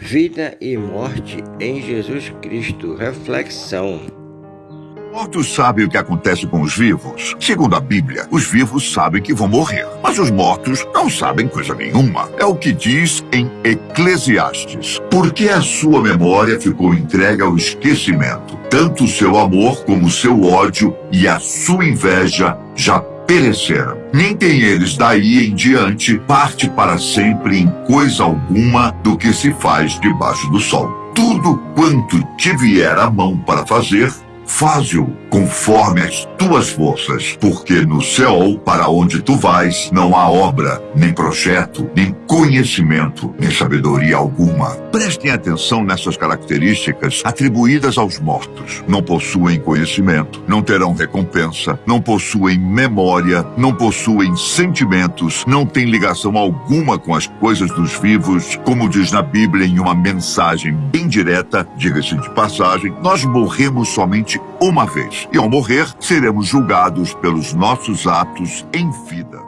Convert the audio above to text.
Vida e morte em Jesus Cristo. Reflexão. Mortos sabem o que acontece com os vivos. Segundo a Bíblia, os vivos sabem que vão morrer, mas os mortos não sabem coisa nenhuma. É o que diz em Eclesiastes. Porque a sua memória ficou entregue ao esquecimento. Tanto o seu amor como o seu ódio e a sua inveja já pereceram. Nem tem eles daí em diante parte para sempre em coisa alguma do que se faz debaixo do sol. Tudo quanto te vier a mão para fazer, Faze-o conforme as tuas forças, porque no céu para onde tu vais não há obra, nem projeto, nem conhecimento, nem sabedoria alguma. Prestem atenção nessas características atribuídas aos mortos. Não possuem conhecimento, não terão recompensa, não possuem memória, não possuem sentimentos, não têm ligação alguma com as coisas dos vivos, como diz na Bíblia em uma mensagem bem direta, diga-se de passagem, nós morremos somente uma vez. E ao morrer, seremos julgados pelos nossos atos em vida.